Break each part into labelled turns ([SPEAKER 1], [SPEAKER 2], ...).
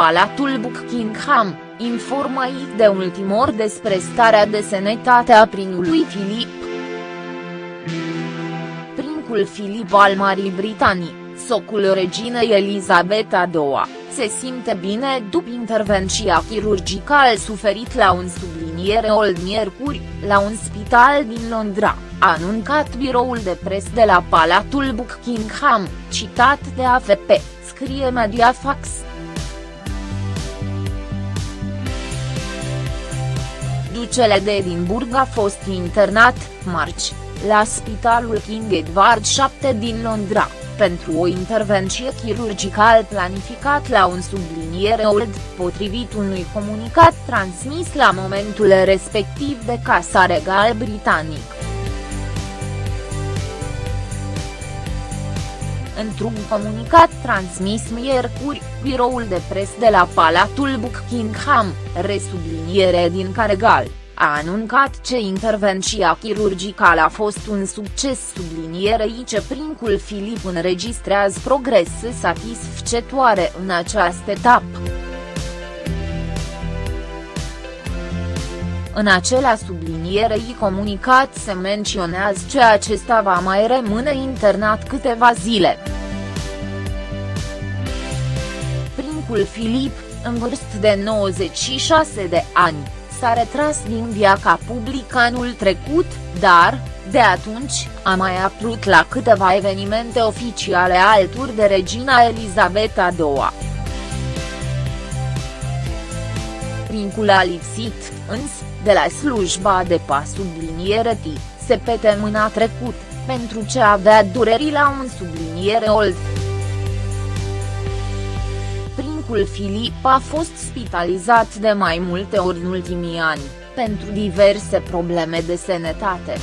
[SPEAKER 1] Palatul Buckingham, informă de ultimor despre starea de sănătate a prinului Filip. Princul Filip al Marii Britanii, socul reginei Elizabeta II, se simte bine după intervenția chirurgicală suferit la un subliniere old miercuri, la un spital din Londra, a anuncat biroul de pres de la Palatul Buckingham, citat de AFP, scrie Mediafax. Ducele de Edinburgh a fost internat, marci, la Spitalul King Edward VII din Londra pentru o intervenție chirurgicală planificat la un subliniere OLD, potrivit unui comunicat transmis la momentul respectiv de Casa Regal Britanic. Într-un comunicat transmis miercuri, biroul de pres de la Palatul Buckingham, resubliniere din Caregal a anuncat ce intervenția chirurgicală a fost un succes sublinierei ce princul Filip înregistrează progrese satisfăcătoare în această etapă. În acela sublinierei comunicat se menționează că acesta va mai rămâne internat câteva zile. Princul Filip, în vârstă de 96 de ani s-a retras din viața publică anul trecut, dar, de atunci, a mai apărut la câteva evenimente oficiale alături de regina Elizabeta II. Princul a lipsit, însă, de la slujba de pas subliniere T, se pete mâna trecut, pentru ce avea dureri la un subliniere old. Ducul Filip a fost spitalizat de mai multe ori în ultimii ani, pentru diverse probleme de sănătate.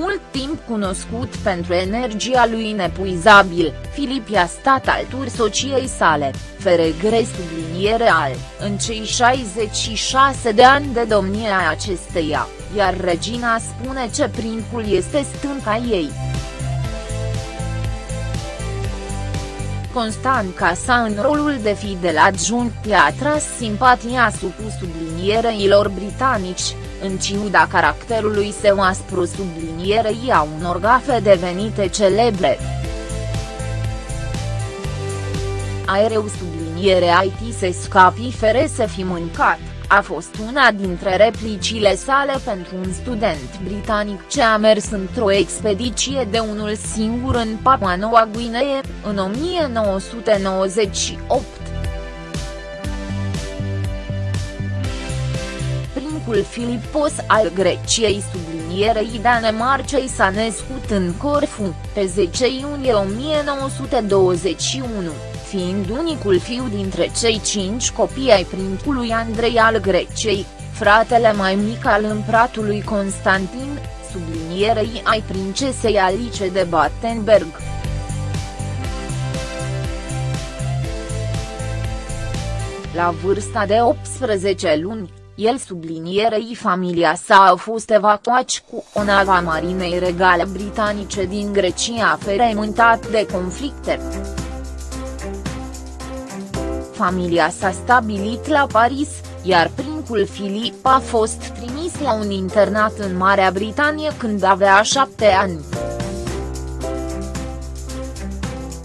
[SPEAKER 1] Mult timp cunoscut pentru energia lui inepuizabil, Filip i-a stat altur sociei sale, Feregre subliniere al, în cei 66 de ani de domnie a acesteia, iar regina spune ce princul este stânca ei. constant ca sa în rolul de fidel adjunct i-a atras simpatia supus subliniereilor britanici, în ciuda caracterului său aspru sublinierei a unor gafe devenite celebre. Aereu subliniere IT se scapi fere să fi mâncat a fost una dintre replicile sale pentru un student britanic ce a mers într-o expediție de unul singur în Papua Noua Guinee, în 1998. Princul Filipos al Greciei sublinierei Danemarcei s-a născut în Corfu, pe 10 iunie 1921 fiind unicul fiu dintre cei cinci copii ai principului Andrei al Greciei, fratele mai mic al împratului Constantin, sublinierei ai princesei Alice de Battenberg. La vârsta de 18 luni, el sublinierei familia sa a fost evacuat cu o nava marinei regale britanice din Grecia feremântat de conflicte familia s-a stabilit la Paris, iar princul Filip a fost trimis la un internat în Marea Britanie când avea șapte ani.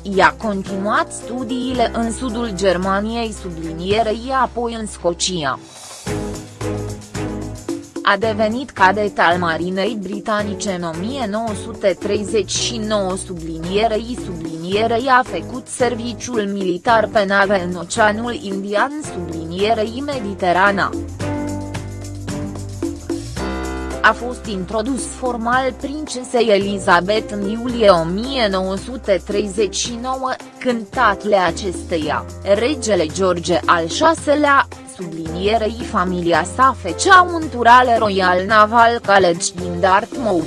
[SPEAKER 1] I-a continuat studiile în sudul Germaniei sublinierei apoi în Scocia a devenit cadet al Marinei Britanice în 1939 sublinierei sublinierei a făcut serviciul militar pe nave în Oceanul Indian sublinierei Mediterana. A fost introdus formal princesei Elizabeth în iulie 1939, când tatăl acesteia, regele George al VI-lea, sublinierei familia sa fecea un tur al Royal Naval College din Dartmouth.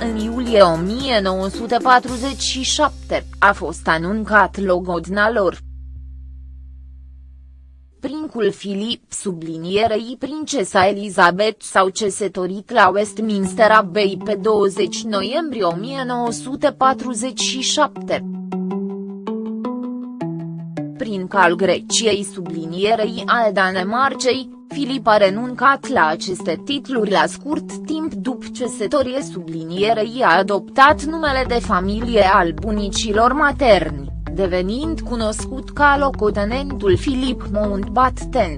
[SPEAKER 1] În iulie 1947, a fost anuncat logodna lor. Prin Princul Filip sublinierei Princesa Elizabeth s-au cesătorit la Westminster Abbey pe 20 noiembrie 1947. Prin cal Greciei sublinierei al Danemarcei, Filip a renuncat la aceste titluri la scurt timp după ce setorie sublinierei a adoptat numele de familie al bunicilor materni, devenind cunoscut ca locotenentul Filip Mountbatten.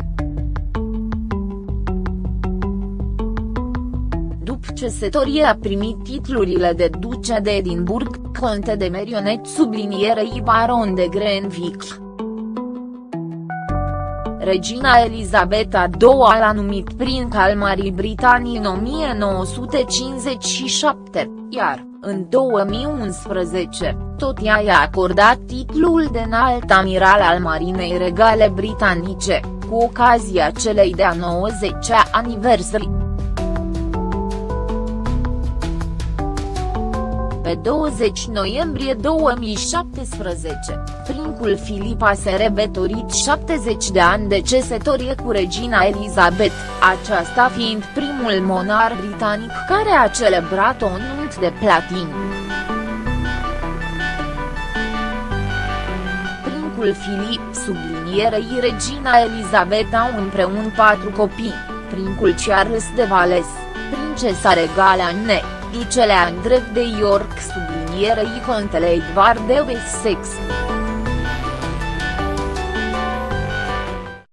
[SPEAKER 1] După ce setorie a primit titlurile de duce de Edinburgh, conte de merionet sublinierei baron de Grenville regina Elizabeta II l-a numit prinț al Marii Britanii în 1957, iar, în 2011, tot ea i-a acordat titlul de înalt amiral al Marinei Regale Britanice, cu ocazia celei de-a 90-a aniversării. Pe 20 noiembrie 2017, princul Filip a sărbătorit 70 de ani de cesătorie cu regina Elizabeth, aceasta fiind primul monar britanic care a celebrat o nunt de platin. Princul Filip sublinierei regina Elizabeta împreună patru copii, princul Charles de Vales, princesa regală Anne, ducele Andrei de York sublinierei contele Edward de Wessex.